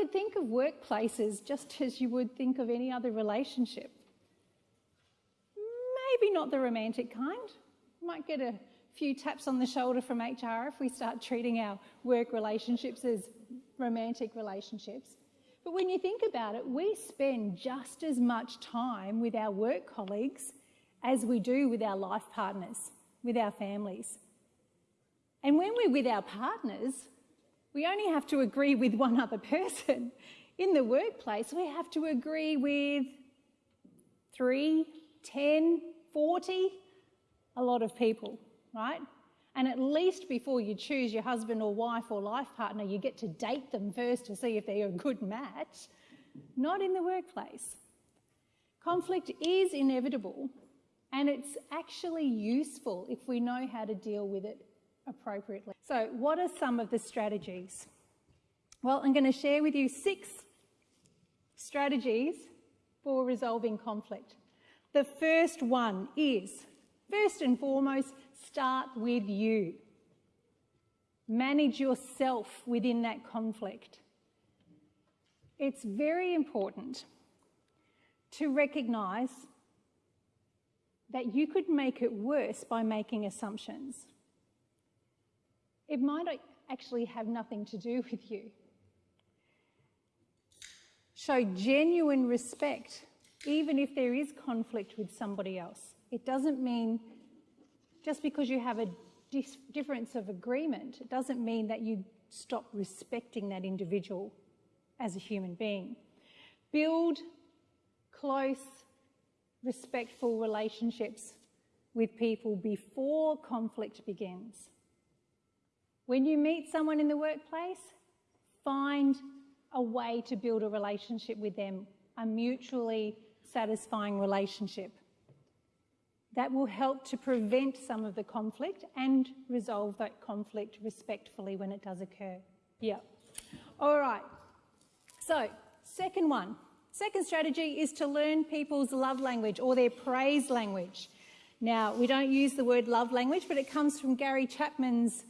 could think of workplaces just as you would think of any other relationship. Maybe not the romantic kind. Might get a few taps on the shoulder from HR if we start treating our work relationships as romantic relationships. But when you think about it, we spend just as much time with our work colleagues as we do with our life partners, with our families. And when we're with our partners, we only have to agree with one other person. In the workplace, we have to agree with three, ten, 40, a lot of people, right? And at least before you choose your husband or wife or life partner, you get to date them first to see if they're a good match. Not in the workplace. Conflict is inevitable and it's actually useful if we know how to deal with it appropriately. So, what are some of the strategies? Well, I'm going to share with you six strategies for resolving conflict. The first one is, first and foremost, start with you. Manage yourself within that conflict. It's very important to recognise that you could make it worse by making assumptions. It might actually have nothing to do with you. Show genuine respect even if there is conflict with somebody else. It doesn't mean just because you have a difference of agreement, it doesn't mean that you stop respecting that individual as a human being. Build close, respectful relationships with people before conflict begins. When you meet someone in the workplace, find a way to build a relationship with them, a mutually satisfying relationship. That will help to prevent some of the conflict and resolve that conflict respectfully when it does occur. Yeah. All right. So, second one. Second strategy is to learn people's love language or their praise language. Now, we don't use the word love language, but it comes from Gary Chapman's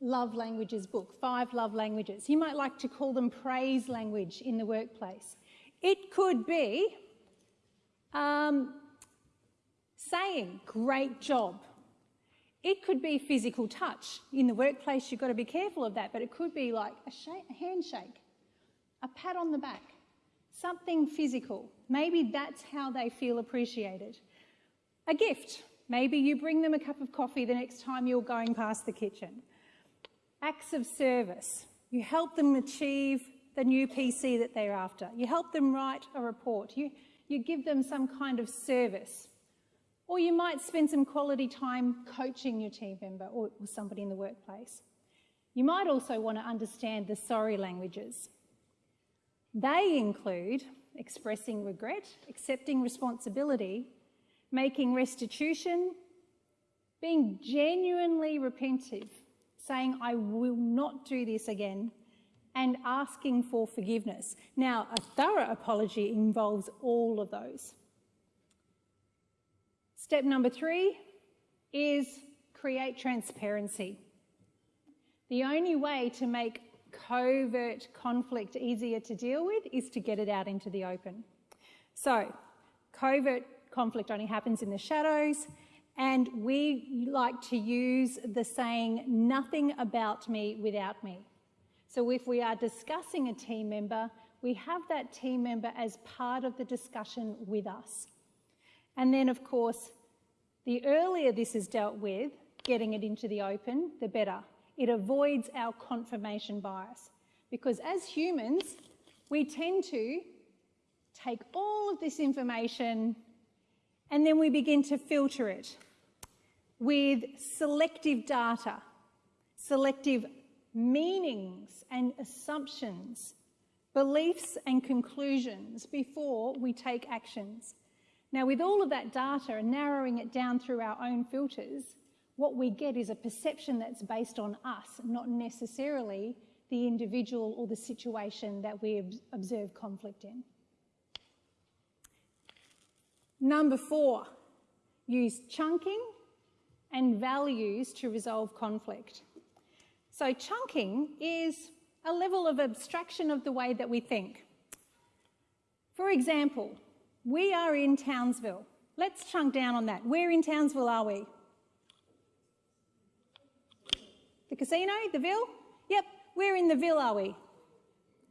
love languages book, Five Love Languages. You might like to call them praise language in the workplace. It could be um, saying, great job. It could be physical touch. In the workplace, you've got to be careful of that, but it could be like a, a handshake, a pat on the back, something physical. Maybe that's how they feel appreciated. A gift. Maybe you bring them a cup of coffee the next time you're going past the kitchen. Acts of service. You help them achieve the new PC that they're after. You help them write a report. You you give them some kind of service. Or you might spend some quality time coaching your team member or, or somebody in the workplace. You might also want to understand the sorry languages. They include expressing regret, accepting responsibility, making restitution, being genuinely repentive, saying, I will not do this again, and asking for forgiveness. Now, a thorough apology involves all of those. Step number three is create transparency. The only way to make covert conflict easier to deal with is to get it out into the open. So, covert conflict only happens in the shadows, and we like to use the saying, nothing about me without me. So if we are discussing a team member, we have that team member as part of the discussion with us. And then, of course, the earlier this is dealt with, getting it into the open, the better. It avoids our confirmation bias. Because as humans, we tend to take all of this information and then we begin to filter it with selective data, selective meanings and assumptions, beliefs and conclusions before we take actions. Now, with all of that data and narrowing it down through our own filters, what we get is a perception that's based on us, not necessarily the individual or the situation that we observe conflict in. Number four, use chunking and values to resolve conflict. So chunking is a level of abstraction of the way that we think. For example, we are in Townsville. Let's chunk down on that. Where in Townsville are we? The casino, the Ville? Yep, where in the Ville are we?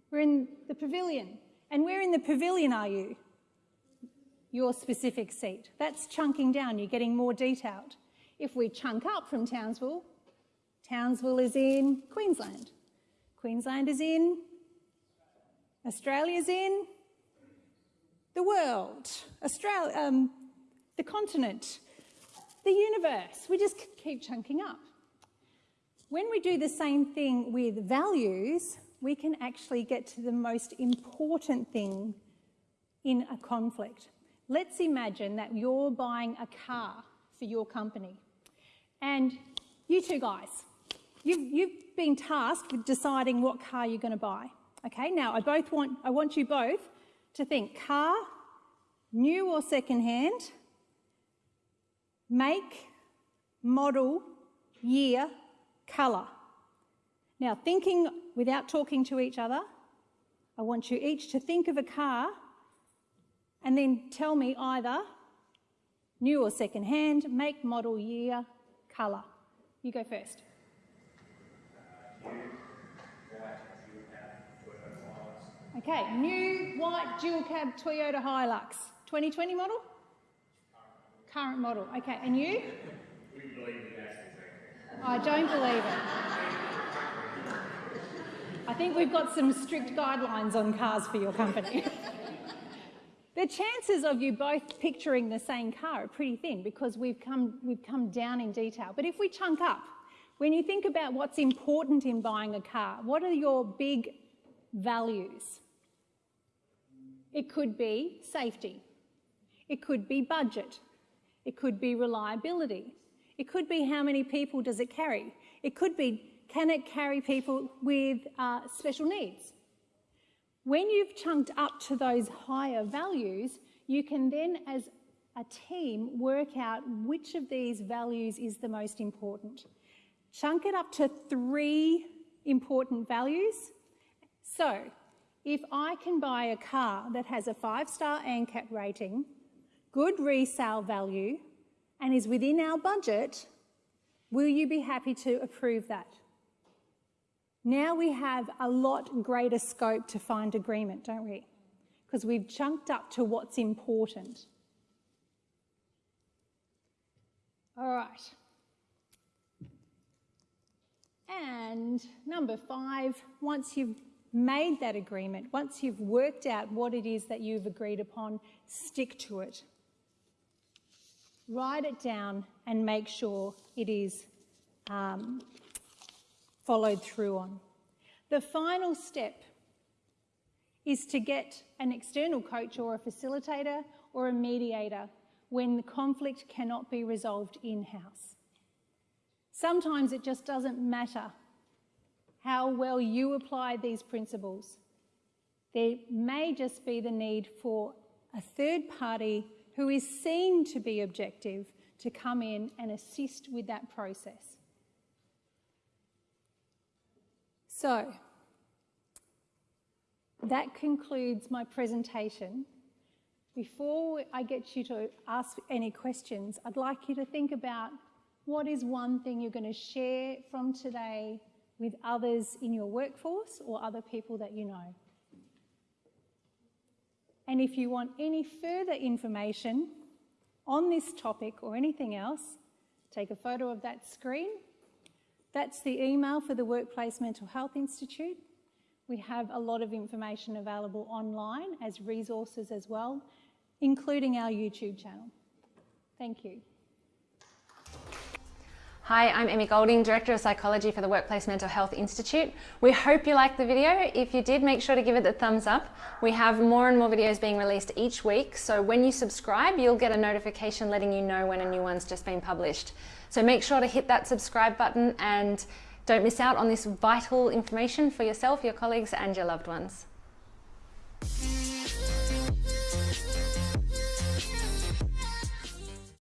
We're in the pavilion. And where in the pavilion are you? Your specific seat. That's chunking down, you're getting more detailed. If we chunk up from Townsville, Townsville is in Queensland. Queensland is in, Australia's in, the world, Australia, um, the continent, the universe. We just keep chunking up. When we do the same thing with values, we can actually get to the most important thing in a conflict. Let's imagine that you're buying a car for your company. And you two guys, you've, you've been tasked with deciding what car you're going to buy. Okay, now I both want, I want you both to think car, new or second-hand, make, model, year, colour. Now, thinking without talking to each other, I want you each to think of a car and then tell me either new or second hand, make, model, year, colour. You go first. Okay, new white dual cab Toyota Hilux, 2020 model? Current model. Okay, and you? I don't believe it. I think we've got some strict guidelines on cars for your company. the chances of you both picturing the same car are pretty thin because we've come, we've come down in detail. But if we chunk up, when you think about what's important in buying a car, what are your big values? It could be safety. It could be budget. It could be reliability. It could be how many people does it carry. It could be can it carry people with uh, special needs? When you've chunked up to those higher values, you can then, as a team, work out which of these values is the most important. Chunk it up to three important values. So, if I can buy a car that has a five-star ANCAP rating, good resale value, and is within our budget, will you be happy to approve that? Now we have a lot greater scope to find agreement, don't we? Because we've chunked up to what's important. All right. And number five, once you've made that agreement, once you've worked out what it is that you've agreed upon, stick to it. Write it down and make sure it is um, followed through on. The final step is to get an external coach or a facilitator or a mediator when the conflict cannot be resolved in-house. Sometimes it just doesn't matter how well you apply these principles. There may just be the need for a third party who is seen to be objective to come in and assist with that process. So, that concludes my presentation. Before I get you to ask any questions, I'd like you to think about what is one thing you're going to share from today with others in your workforce or other people that you know. And if you want any further information on this topic or anything else, take a photo of that screen that's the email for the Workplace Mental Health Institute. We have a lot of information available online as resources as well, including our YouTube channel. Thank you. Hi, I'm Emmy Golding, Director of Psychology for the Workplace Mental Health Institute. We hope you liked the video. If you did, make sure to give it the thumbs up. We have more and more videos being released each week, so when you subscribe, you'll get a notification letting you know when a new one's just been published. So make sure to hit that subscribe button and don't miss out on this vital information for yourself, your colleagues and your loved ones.